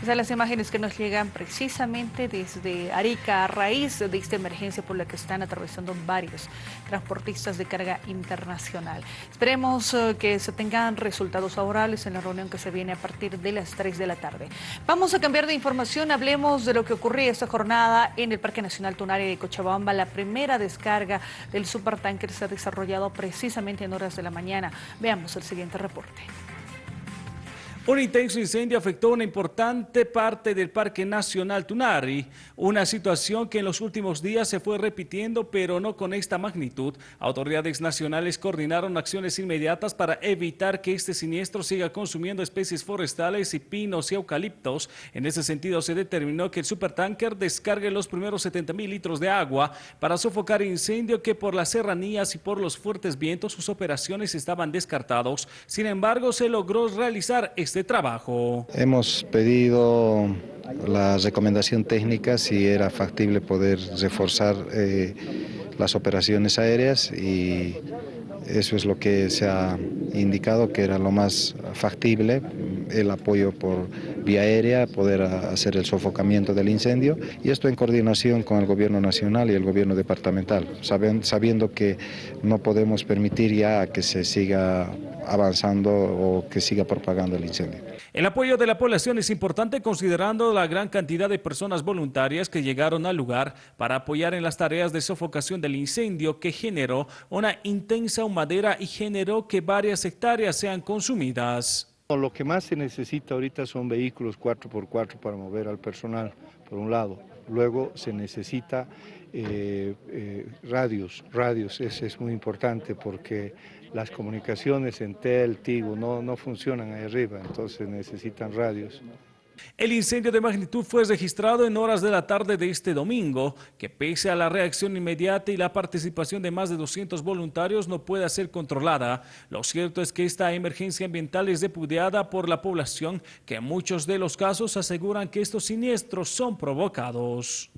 Estas las imágenes que nos llegan precisamente desde Arica a raíz de esta emergencia por la que están atravesando varios transportistas de carga internacional. Esperemos eh, que se tengan resultados favorables en la reunión que se viene a partir de las 3 de la tarde. Vamos a cambiar de información, hablemos de lo que ocurrió esta jornada en el Parque Nacional Tunari de Cochabamba. La primera descarga del supertanker se ha desarrollado precisamente en horas de la mañana. Veamos el siguiente reporte. Un intenso incendio afectó una importante parte del Parque Nacional Tunari, una situación que en los últimos días se fue repitiendo, pero no con esta magnitud. Autoridades nacionales coordinaron acciones inmediatas para evitar que este siniestro siga consumiendo especies forestales y pinos y eucaliptos. En ese sentido, se determinó que el supertanker descargue los primeros 70 mil litros de agua para sofocar incendio que por las serranías y por los fuertes vientos sus operaciones estaban descartados. Sin embargo, se logró realizar este trabajo. Hemos pedido la recomendación técnica si era factible poder reforzar eh, las operaciones aéreas y eso es lo que se ha indicado que era lo más factible, el apoyo por vía aérea, poder hacer el sofocamiento del incendio y esto en coordinación con el gobierno nacional y el gobierno departamental, sabiendo que no podemos permitir ya que se siga avanzando o que siga propagando el incendio. El apoyo de la población es importante considerando la gran cantidad de personas voluntarias que llegaron al lugar para apoyar en las tareas de sofocación del incendio que generó una intensa humadera y generó que varias hectáreas sean consumidas. Lo que más se necesita ahorita son vehículos 4x4 para mover al personal, por un lado. Luego se necesita eh, eh, radios, radios, eso es muy importante porque las comunicaciones en TEL, Tigo, no, no funcionan ahí arriba, entonces necesitan radios. El incendio de magnitud fue registrado en horas de la tarde de este domingo, que pese a la reacción inmediata y la participación de más de 200 voluntarios no puede ser controlada. Lo cierto es que esta emergencia ambiental es repudiada por la población, que en muchos de los casos aseguran que estos siniestros son provocados.